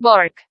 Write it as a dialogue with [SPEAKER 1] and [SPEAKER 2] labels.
[SPEAKER 1] bark